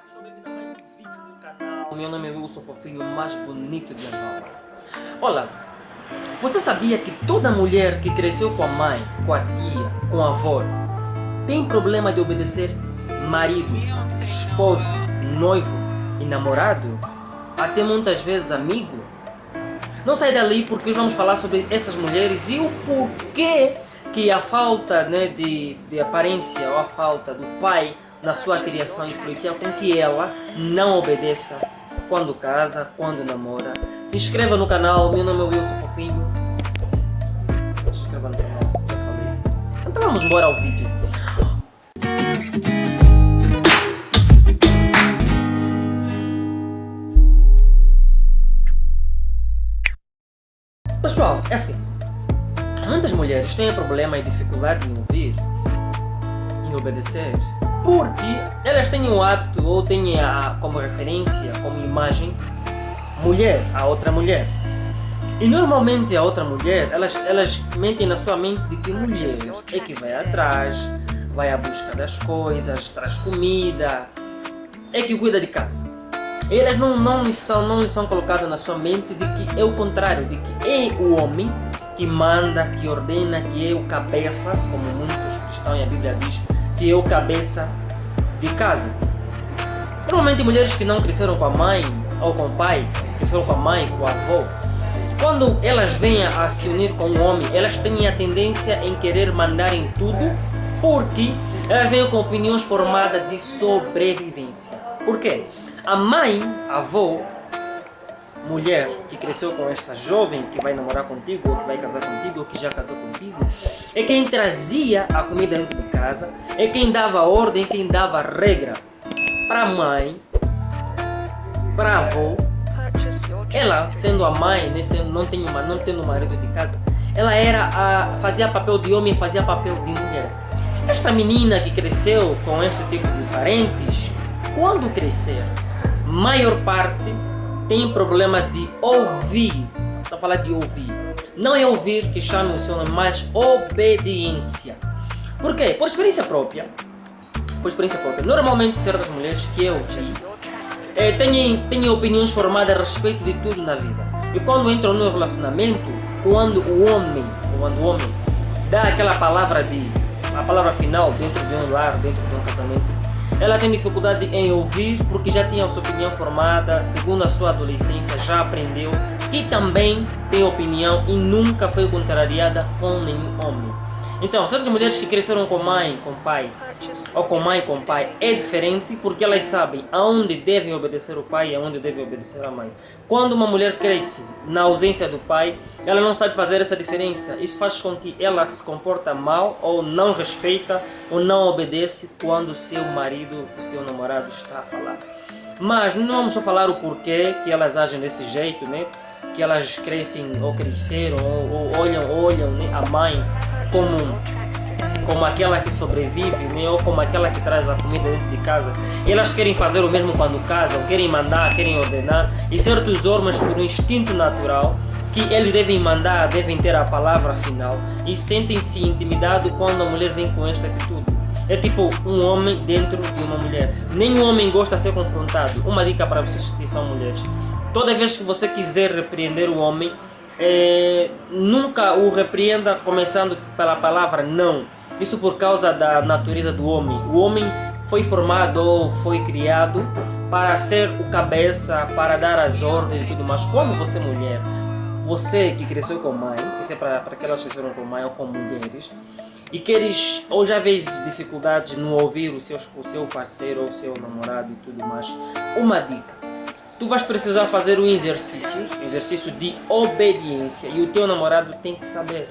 sejam bem-vindos a mais um vídeo do canal. Meu nome é Wilson Fofinho, o mais bonito de Angola. Olha, você sabia que toda mulher que cresceu com a mãe, com a tia, com a avó, tem problema de obedecer marido, esposo, noivo e namorado? Até muitas vezes amigo? Não sai dali porque hoje vamos falar sobre essas mulheres e o porquê que a falta né, de, de aparência ou a falta do pai na sua criação influencia com que ela não obedeça quando casa, quando namora. Se inscreva no canal, meu nome é Wilson Fofinho. Se inscreva no canal, já falei. Então vamos embora ao vídeo. Pessoal, é assim. Muitas mulheres têm problema e dificuldade em ouvir, em obedecer, porque elas têm o hábito ou têm a, como referência, como imagem, mulher, a outra mulher. E normalmente a outra mulher, elas, elas mentem na sua mente de que mulher é que vai atrás, vai à busca das coisas, traz comida, é que cuida de casa. Elas não, não, lhe são, não lhe são colocadas na sua mente de que é o contrário, de que é o homem que manda, que ordena, que é o cabeça, como muitos cristãos e a Bíblia diz, que o cabeça de casa. Normalmente mulheres que não cresceram com a mãe ou com o pai, cresceram com a mãe, com o avô, quando elas vêm a se unir com um homem, elas têm a tendência em querer mandar em tudo, porque elas vêm com opiniões formadas de sobrevivência. Por quê? A mãe, a avó, mulher que cresceu com esta jovem que vai namorar contigo, ou que vai casar contigo, ou que já casou contigo, é quem trazia a comida dentro de casa, é quem dava ordem, quem dava regra para a mãe, para a avó. Ela, sendo a mãe, né, sendo, não, tem uma, não tendo marido de casa, ela era a, fazia papel de homem, fazia papel de mulher. Esta menina que cresceu com este tipo de parentes, quando crescer, maior parte tem problema de ouvir. Estou a falar de ouvir. Não é ouvir que chama o nome, mas obediência. Por quê? Por experiência própria. Por experiência própria. Normalmente certas mulheres que eu vi é, têm, têm opiniões formadas a respeito de tudo na vida. E quando entram no relacionamento, quando o homem, quando o homem dá aquela palavra de a palavra final dentro de um lar, dentro de um casamento, ela tem dificuldade em ouvir porque já tinha sua opinião formada, segundo a sua adolescência, já aprendeu que também tem opinião e nunca foi contrariada com nenhum homem. Então, certas mulheres que cresceram com mãe, com pai, ou com mãe, com pai, é diferente porque elas sabem aonde devem obedecer o pai e aonde devem obedecer a mãe. Quando uma mulher cresce na ausência do pai, ela não sabe fazer essa diferença. Isso faz com que ela se comporta mal ou não respeita ou não obedece quando o seu marido, o seu namorado está a falar. Mas não vamos só falar o porquê que elas agem desse jeito, né? Que elas crescem ou cresceram ou, ou olham, olham né? a mãe como, como aquela que sobrevive, né? ou como aquela que traz a comida dentro de casa. Elas querem fazer o mesmo quando casam, querem mandar, querem ordenar, e certos homens, por um instinto natural, que eles devem mandar, devem ter a palavra final, e sentem-se intimidados quando a mulher vem com esta atitude. É tipo um homem dentro de uma mulher. Nenhum homem gosta de ser confrontado. Uma dica para vocês que são mulheres. Toda vez que você quiser repreender o homem, é, nunca o repreenda começando pela palavra não. Isso por causa da natureza do homem. O homem foi formado ou foi criado para ser o cabeça, para dar as ordens e tudo mais. Como você mulher, você que cresceu com mãe, isso é para, aquelas que cresceram com mãe ou com mulheres, e queres ou já vês dificuldades no ouvir o seu, o seu parceiro ou o seu namorado e tudo mais, uma dica tu vais precisar fazer um exercício, um exercício de obediência e o teu namorado tem que saber.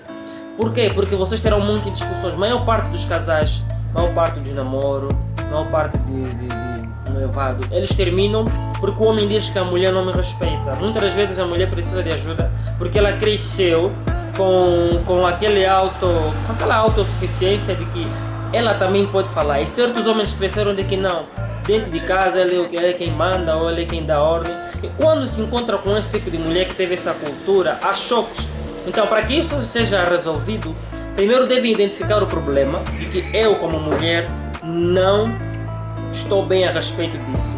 Por quê? Porque vocês terão muitas discussões. Maior parte dos casais, maior parte dos namoros, maior parte de, de, de noivado, eles terminam porque o homem diz que a mulher não me respeita. Muitas das vezes a mulher precisa de ajuda porque ela cresceu com, com, aquele auto, com aquela autossuficiência de que ela também pode falar. E certos homens cresceram de que não dentro de casa ele é quem manda ou ele é quem dá ordem. E quando se encontra com esse tipo de mulher que teve essa cultura, há choques. Então, para que isso seja resolvido, primeiro deve identificar o problema de que eu, como mulher, não estou bem a respeito disso.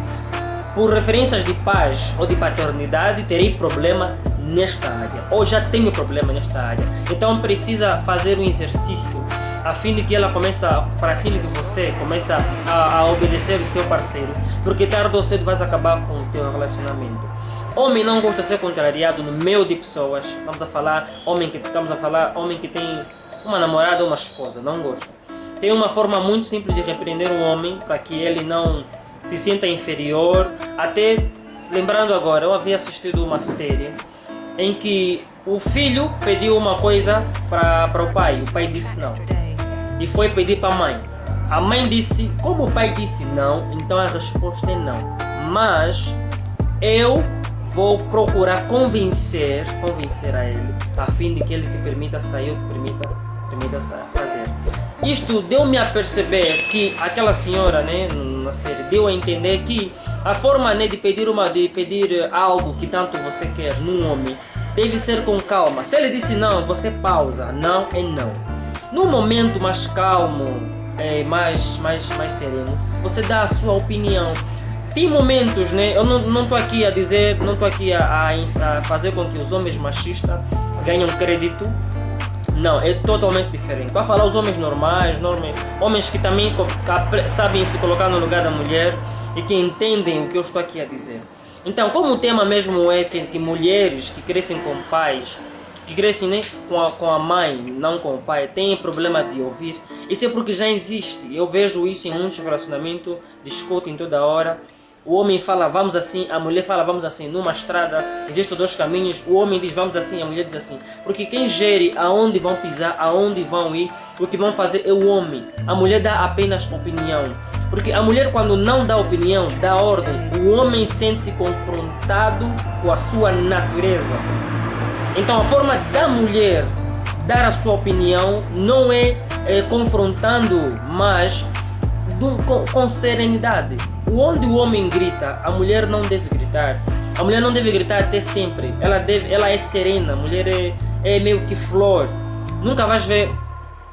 Por referências de paz ou de paternidade, terei problema nesta área, ou já tenho problema nesta área. Então precisa fazer um exercício a fim de que ela comece, para fim de que você comece a, a obedecer o seu parceiro, porque tarde ou cedo vais acabar com o teu relacionamento. Homem não gosta de ser contrariado no meio de pessoas. Vamos a falar homem que estamos a falar homem que tem uma namorada ou uma esposa, não gosta. Tem uma forma muito simples de repreender um homem para que ele não se sinta inferior. Até lembrando agora, eu havia assistido uma série em que o filho pediu uma coisa para o pai, o pai disse não e foi pedir para a mãe. A mãe disse, como o pai disse não, então a resposta é não. Mas eu vou procurar convencer, convencer a ele, a fim de que ele te permita sair ou te permita, permita fazer. Isto deu-me a perceber que aquela senhora, né, na série, deu a entender que a forma né, de pedir uma, de pedir algo que tanto você quer num homem deve ser com calma. Se ele disse não, você pausa. Não é não. No momento mais calmo, é, mais, mais, mais sereno, você dá a sua opinião. Tem momentos, né? Eu não estou aqui a dizer, não estou aqui a, a, a, fazer com que os homens machistas ganhem crédito. Não, é totalmente diferente. Estou a falar os homens normais, normais, homens que também sabem se colocar no lugar da mulher e que entendem o que eu estou aqui a dizer. Então, como o tema mesmo é que, que mulheres que crescem com pais que crescem né, com, a, com a mãe, não com o pai, têm problema de ouvir. Isso é porque já existe. Eu vejo isso em muitos relacionamentos, discutem toda hora. O homem fala vamos assim, a mulher fala vamos assim. Numa estrada existem dois caminhos, o homem diz vamos assim, a mulher diz assim. Porque quem gere aonde vão pisar, aonde vão ir, o que vão fazer é o homem. A mulher dá apenas opinião. Porque a mulher quando não dá opinião, dá ordem, o homem sente-se confrontado com a sua natureza. Então a forma da mulher dar a sua opinião não é, é confrontando, mas do, com, com, serenidade. Onde o homem grita, a mulher não deve gritar. A mulher não deve gritar até sempre. Ela, deve, ela é serena, a mulher é, é meio que flor. Nunca vais ver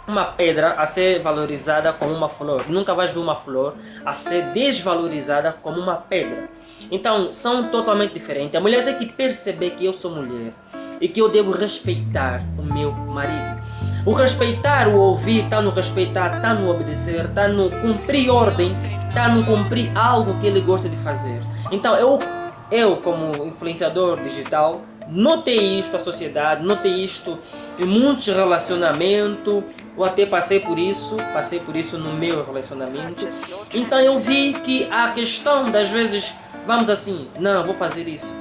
uma pedra a ser valorizada como uma flor. Nunca vais ver uma flor a ser desvalorizada como uma pedra. Então, são totalmente diferentes. A mulher tem que perceber que eu sou mulher e que eu devo respeitar o meu marido. O respeitar, o ouvir, está no respeitar, está no obedecer, está no cumprir ordem, está no cumprir algo que ele gosta de fazer. Então eu, eu como influenciador digital, notei isto na sociedade, notei isto em muitos relacionamentos, ou até passei por isso, passei por isso no meu relacionamento. Então eu vi que a questão das vezes, vamos assim, não, vou fazer isso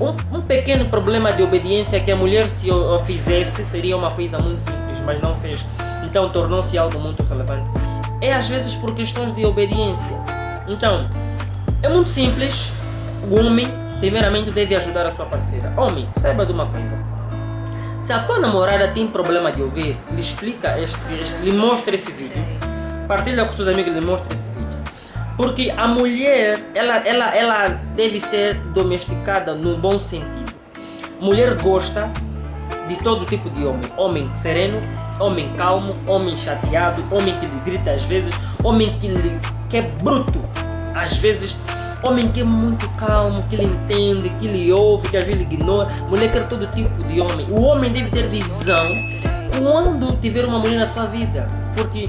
um, um, pequeno problema de obediência que a mulher se o, fizesse seria uma coisa muito simples, mas não fez. Então tornou-se algo muito relevante. É às vezes por questões de obediência. Então, é muito simples. O homem, primeiramente, deve ajudar a sua parceira. Homem, saiba de uma coisa. Se a tua namorada tem problema de ouvir, lhe explica este, este lhe mostra esse vídeo. Partilha com seus amigos, lhe mostra esse vídeo porque a mulher, ela, ela, ela deve ser domesticada no bom sentido. Mulher gosta de todo tipo de homem. Homem sereno, homem calmo, homem chateado, homem que lhe grita às vezes, homem que, lhe, que é bruto às vezes, homem que é muito calmo, que lhe entende, que lhe ouve, que às vezes lhe ignora. Mulher quer todo tipo de homem. O homem deve ter visão quando tiver uma mulher na sua vida. Porque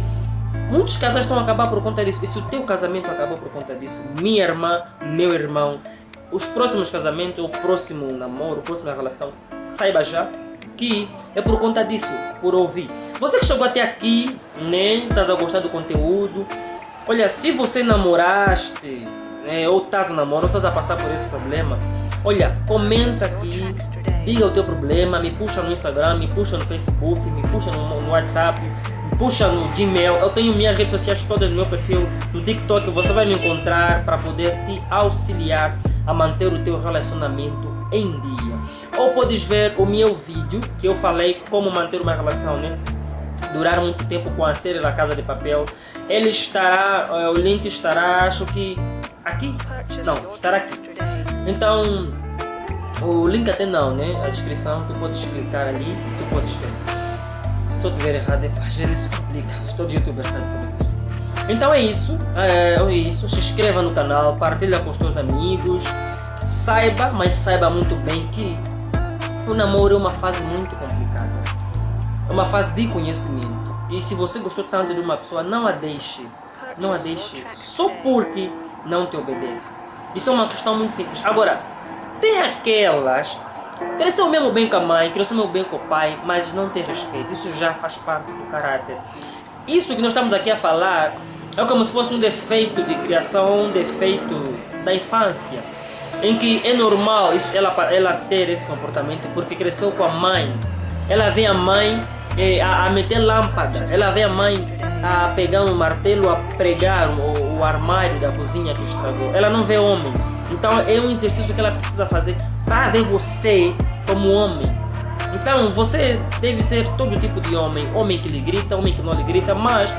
Muitos casais estão a acabar por conta disso. E se o teu casamento acabou por conta disso, minha irmã, meu irmão, os próximos casamentos, o próximo namoro, a próxima relação, saiba já que é por conta disso, por ouvir. Você que chegou até aqui, né, estás a gostar do conteúdo. Olha, se você namoraste, né, ou estás a namorar, ou estás a passar por esse problema, olha, comenta aqui, diga o teu problema, me puxa no Instagram, me puxa no Facebook, me puxa no, no WhatsApp, puxa no Gmail. Eu tenho minhas redes sociais todas no meu perfil. No TikTok você vai me encontrar para poder te auxiliar a manter o teu relacionamento em dia. Ou podes ver o meu vídeo que eu falei como manter uma relação, né? Durar muito tempo com a série da Casa de Papel. Ele estará, eh, o link estará, acho que aqui? Não, estará aqui. Então, o link até não, né? A descrição, tu podes clicar ali, tu podes ver. Se eu estiver errado, às vezes isso complica. Todo youtuber sabe como é que Então é isso, é, é isso. Se inscreva no canal, partilha com os teus amigos. Saiba, mas saiba muito bem que o namoro é uma fase muito complicada. É uma fase de conhecimento. E se você gostou tanto de uma pessoa, não a deixe. Não a deixe só porque não te obedece. Isso é uma questão muito simples. Agora, tem aquelas cresceu mesmo bem com a mãe, cresceu mesmo bem com o pai, mas não tem respeito. Isso já faz parte do caráter. Isso que nós estamos aqui a falar é como se fosse um defeito de criação, um defeito da infância em que é normal isso, ela, ela ter esse comportamento porque cresceu com a mãe. Ela vê a mãe é, a, a, meter lâmpada, ela vê a mãe a pegar um martelo a pregar o, o armário da cozinha que estragou. Ela não vê homem. Então é um exercício que ela precisa fazer para você como homem. Então você deve ser todo tipo de homem, homem que lhe grita, homem que não lhe grita, mas,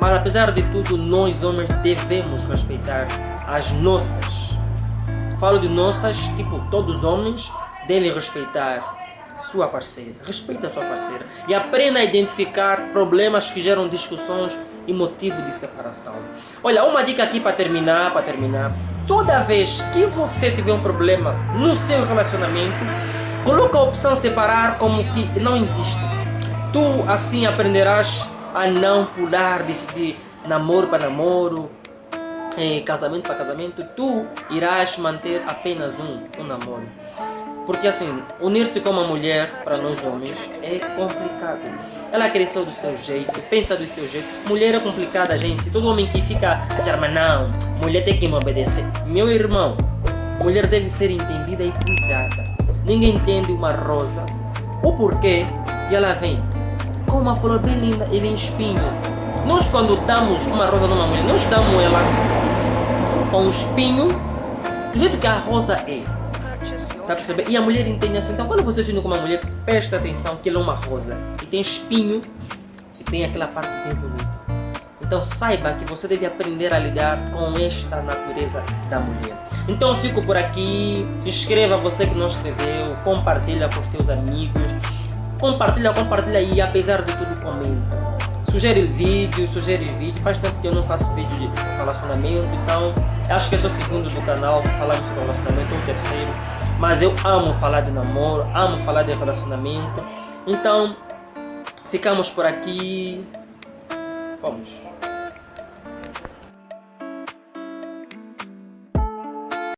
mas apesar de tudo, nós homens devemos respeitar as nossas Falo de nossas, tipo, todos os homens devem respeitar sua parceira. Respeita a sua parceira. E aprenda a identificar problemas que geram discussões e motivo de separação. Olha, uma dica aqui para terminar, para terminar. Toda vez que você tiver um problema no seu relacionamento, coloca a opção separar como que não existe. Tu assim aprenderás a não pular de, de namoro para namoro, é, casamento para casamento, tu irás manter apenas um, um namoro. Porque assim, unir-se com uma mulher, para nós homens, é complicado. Ela cresceu do seu jeito, pensa do seu jeito. Mulher é complicada, gente. Todo homem que fica assim, mas não, mulher tem que me obedecer. Meu irmão, mulher deve ser entendida e cuidada. Ninguém entende uma rosa, o porquê, e ela vem com uma flor bem linda e vem espinho. Nós quando damos uma rosa numa mulher, nós damos ela com um espinho, do jeito que a rosa é. Tá? E a mulher entende assim. Então, quando você se une com uma mulher, preste atenção que ela é uma rosa. E tem espinho e tem aquela parte bem bonita. Então, saiba que você deve aprender a lidar com esta natureza da mulher. Então, fico por aqui. Se inscreva, você que não escreveu. Compartilha com os teus amigos. Compartilha, compartilha e, apesar de tudo, comenta sugere vídeo, sugere vídeo. Faz tempo que eu não faço vídeo de relacionamento, então acho que esse é o segundo do canal falamos sobre relacionamento, ou terceiro. Mas eu amo falar de namoro, amo falar de relacionamento. Então, ficamos por aqui. Fomos.